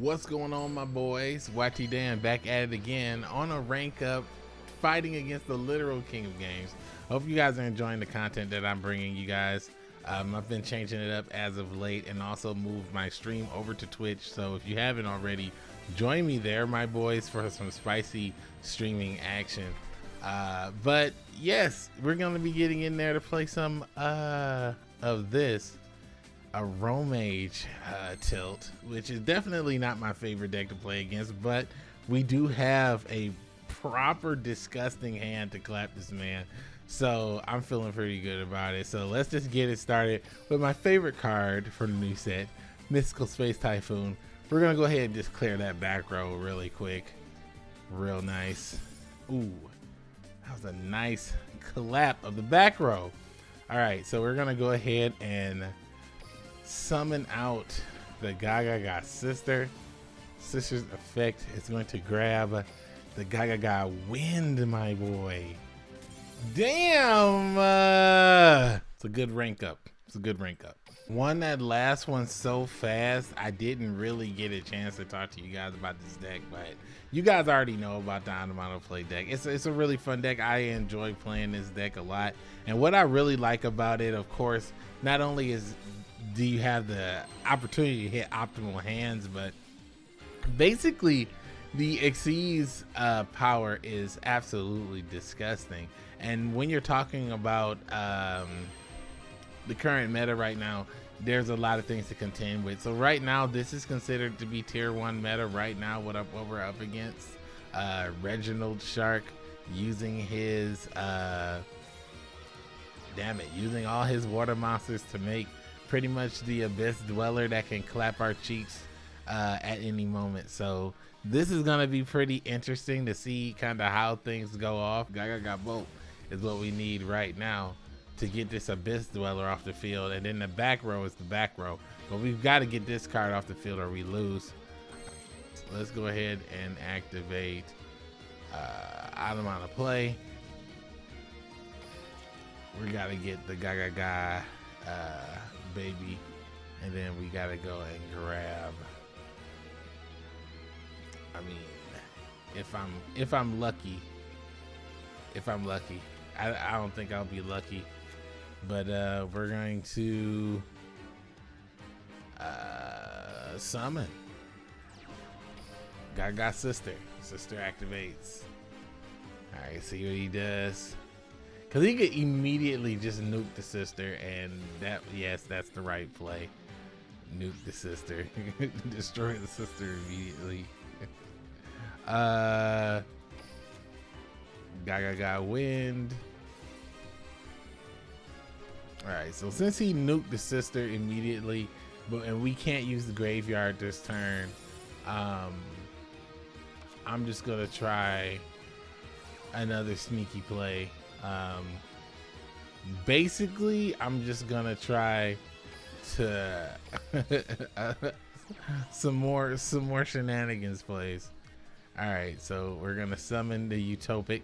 What's going on, my boys? YT Dan back at it again on a rank up, fighting against the literal king of games. Hope you guys are enjoying the content that I'm bringing you guys. Um, I've been changing it up as of late and also moved my stream over to Twitch. So if you haven't already, join me there, my boys, for some spicy streaming action. Uh, but yes, we're going to be getting in there to play some uh, of this a Romage uh, tilt, which is definitely not my favorite deck to play against, but we do have a proper disgusting hand to clap this man. So I'm feeling pretty good about it. So let's just get it started with my favorite card for the new set, Mystical Space Typhoon. We're gonna go ahead and just clear that back row really quick. Real nice. Ooh, that was a nice clap of the back row. All right, so we're gonna go ahead and summon out the Gaga sister. Sister's effect is going to grab the Gaga wind, my boy. Damn! Uh, it's a good rank up. It's a good rank up. Won that last one so fast, I didn't really get a chance to talk to you guys about this deck, but you guys already know about the Automata play deck. It's, it's a really fun deck. I enjoy playing this deck a lot. And what I really like about it, of course, not only is do you have the opportunity to hit optimal hands, but basically the Xyz uh, power is absolutely disgusting. And when you're talking about um, the current meta right now, there's a lot of things to contend with. So right now, this is considered to be tier one meta right now. What up, what we're up against? Uh, Reginald Shark using his, uh, damn it, using all his water monsters to make pretty much the abyss dweller that can clap our cheeks uh, at any moment. So this is gonna be pretty interesting to see kind of how things go off. Gaga got bolt is what we need right now to get this abyss dweller off the field, and then the back row is the back row. But we've got to get this card off the field or we lose. So let's go ahead and activate uh, item on a play. We got to get the Gaga guy. Uh, baby. And then we gotta go and grab. I mean, if I'm if I'm lucky, if I'm lucky, I, I don't think I'll be lucky, but uh, we're going to uh, summon. Gaga sister. Sister activates. All right, see what he does. Cause he could immediately just nuke the sister, and that yes, that's the right play. Nuke the sister, destroy the sister immediately. uh, Gaga got wind. All right, so since he nuked the sister immediately, but and we can't use the graveyard this turn, um, I'm just gonna try another sneaky play. Um, basically, I'm just gonna try to some more some more shenanigans plays. All right, so we're gonna summon the Utopic.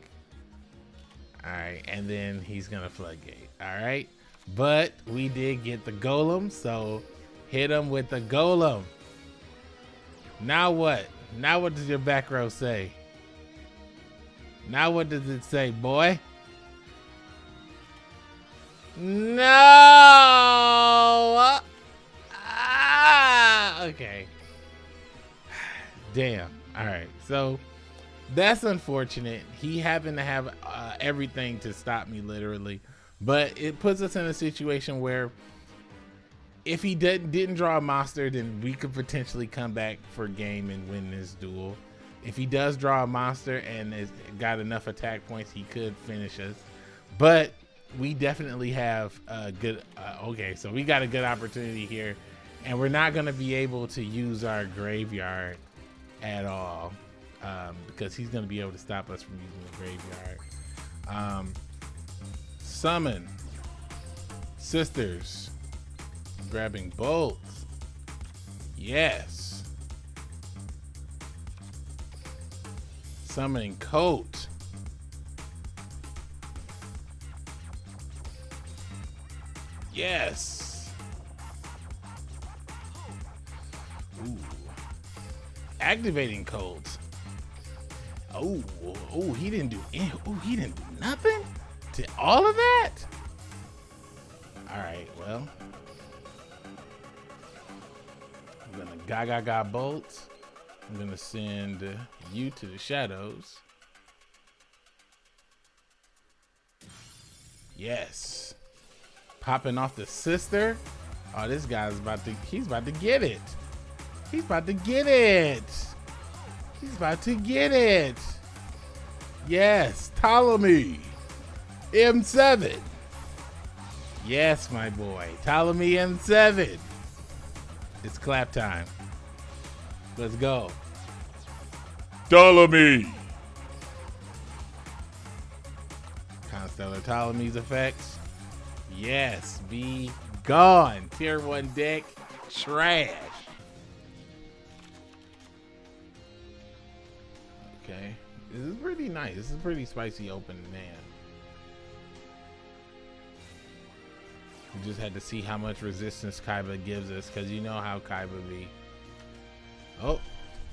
All right, and then he's gonna floodgate. All right, but we did get the golem, so hit him with the golem. Now what? Now what does your back row say? Now what does it say, boy? No! Ah, okay. Damn. All right. So that's unfortunate. He happened to have uh, everything to stop me, literally. But it puts us in a situation where if he did, didn't draw a monster, then we could potentially come back for game and win this duel. If he does draw a monster and has got enough attack points, he could finish us. But we definitely have a good uh, okay so we got a good opportunity here and we're not going to be able to use our graveyard at all um, because he's going to be able to stop us from using the graveyard. Um, summon sisters grabbing bolts. Yes. Summoning coat Yes. Ooh. activating codes. Oh, oh, he didn't do any, oh, he didn't do nothing to all of that. All right, well, I'm gonna gaga ga bolts. I'm gonna send you to the shadows. Yes. Popping off the sister. Oh, this guy's about to, he's about to get it. He's about to get it. He's about to get it. Yes, Ptolemy. M7. Yes, my boy. Ptolemy M7. It's clap time. Let's go. Ptolemy. Constellar Ptolemy's effects. Yes, be gone. Tier 1 deck, trash. Okay. This is pretty nice. This is pretty spicy open man. We just had to see how much resistance Kaiba gives us because you know how Kaiba be. Oh,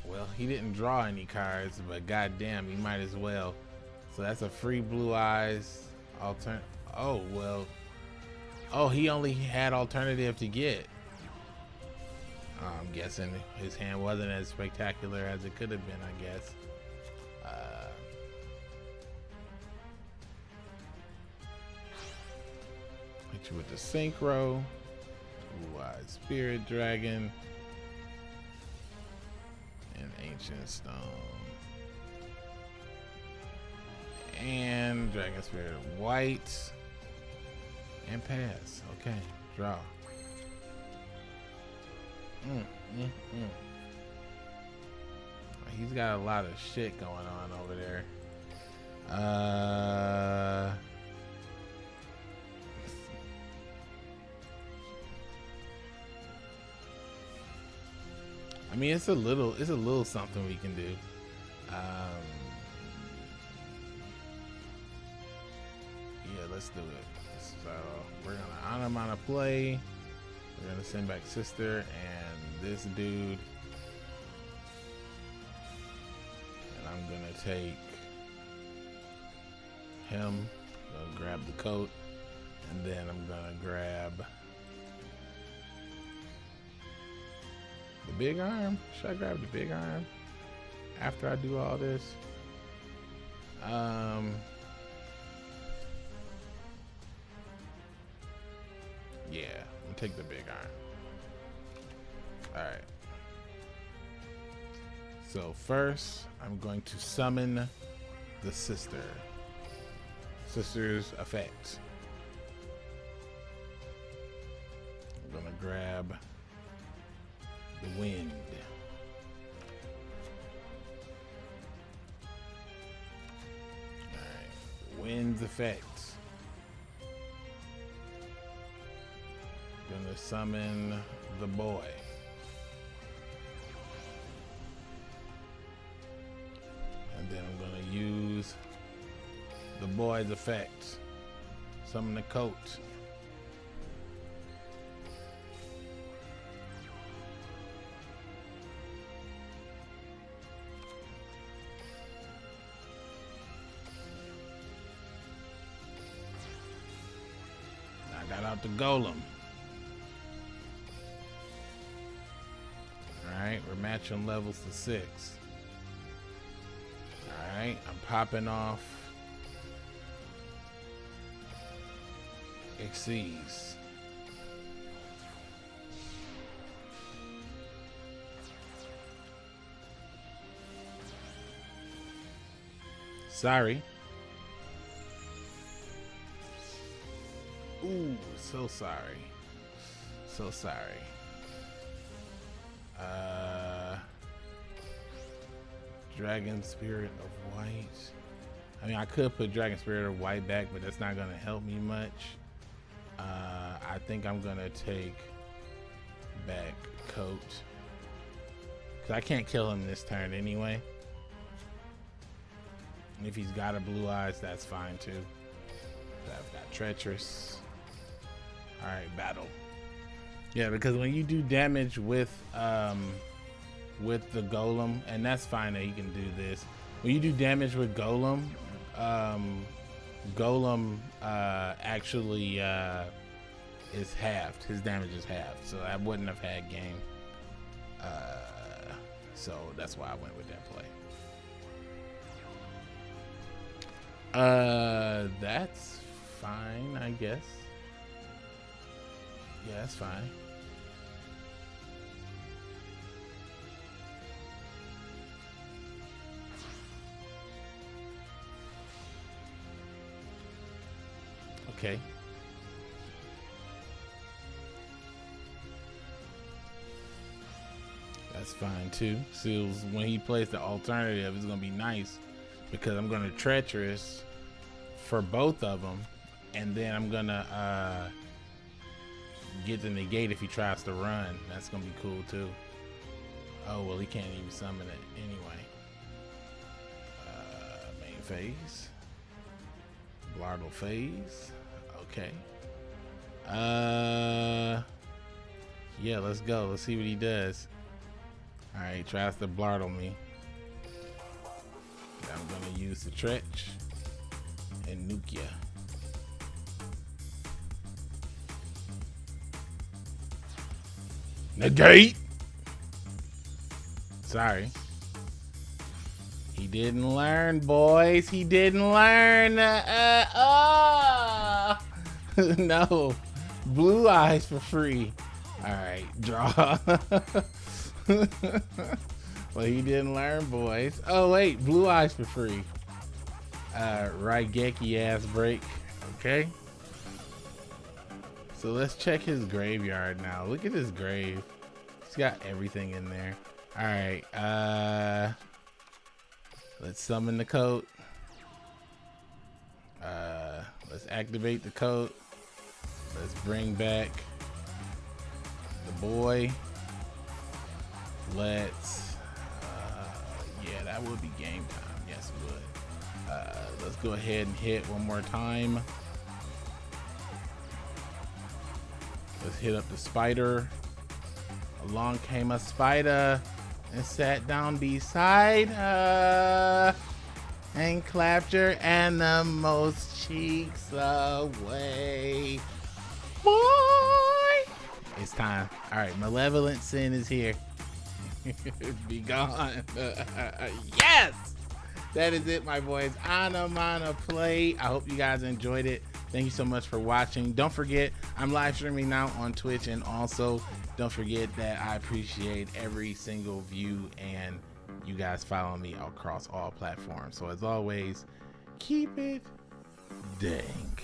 well, he didn't draw any cards, but goddamn, he might as well. So that's a free blue eyes altern. Oh well. Oh, he only had alternative to get. I'm guessing his hand wasn't as spectacular as it could have been. I guess. Uh, hit you with the synchro. Blue Eyed Spirit Dragon. And Ancient Stone. And Dragon Spirit White. And pass. Okay. Draw. Mm, mm, mm. He's got a lot of shit going on over there. Uh. I mean, it's a little, it's a little something we can do. Um, yeah, let's do it. We're gonna a play. We're gonna send back sister and this dude. And I'm gonna take him, gonna grab the coat, and then I'm gonna grab The big arm? Should I grab the big arm after I do all this? Um. Take the big iron. Alright. So first, I'm going to summon the sister. Sister's effect. I'm gonna grab the wind. Alright, wind's effect. Gonna summon the boy. And then I'm gonna use the boy's effect. Summon the coat. I got out the golem. We're matching levels to six. Alright, I'm popping off Exceeds. Sorry. Ooh, so sorry. So sorry. Uh, Dragon Spirit of White. I mean, I could put Dragon Spirit of White back, but that's not going to help me much. Uh, I think I'm going to take back Coat. Because I can't kill him this turn anyway. And if he's got a Blue Eyes, that's fine too. I've got Treacherous. All right, battle. Yeah, because when you do damage with um, with the golem, and that's fine that he can do this. When you do damage with golem, um, golem uh, actually uh, is halved. His damage is halved, so I wouldn't have had game. Uh, so that's why I went with that play. Uh, that's fine, I guess. Yeah, that's fine. Okay. That's fine too. Seals when he plays the alternative, it's gonna be nice because I'm gonna treacherous for both of them, and then I'm gonna uh, get the negate if he tries to run. That's gonna be cool too. Oh well, he can't even summon it anyway. Uh, main phase, Blardal phase. Okay. Uh, yeah, let's go. Let's see what he does. All right, tries to blardle me. I'm gonna use the Tretch and Nukia. Negate. Sorry. He didn't learn, boys. He didn't learn. Uh, uh, oh. no. Blue eyes for free. All right, draw. well, he didn't learn, boys. Oh, wait, blue eyes for free. Uh, Raigeki ass break. Okay. So let's check his graveyard now. Look at his grave. He's got everything in there. All right. Uh, let's summon the coat. Uh, let's activate the coat. Let's bring back the boy. Let's, uh, yeah, that would be game time. Yes, it would. Uh, let's go ahead and hit one more time. Let's hit up the spider. Along came a spider and sat down beside her and clapped her and the most cheeks away. Boy! It's time. All right, Malevolent Sin is here. Be gone. yes! That is it, my boys. Anamana play. I hope you guys enjoyed it. Thank you so much for watching. Don't forget, I'm live streaming now on Twitch, and also don't forget that I appreciate every single view and you guys follow me across all platforms. So as always, keep it dank.